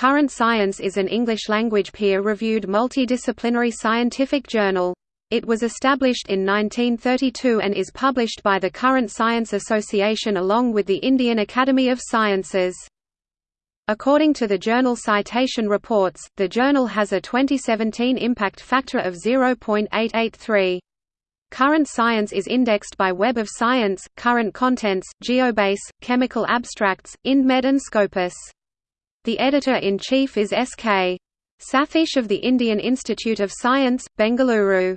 Current Science is an English-language peer-reviewed multidisciplinary scientific journal. It was established in 1932 and is published by the Current Science Association along with the Indian Academy of Sciences. According to the journal Citation Reports, the journal has a 2017 impact factor of 0.883. Current Science is indexed by Web of Science, Current Contents, Geobase, Chemical Abstracts, IndMed and Scopus. The editor-in-chief is S.K. Satheesh of the Indian Institute of Science, Bengaluru.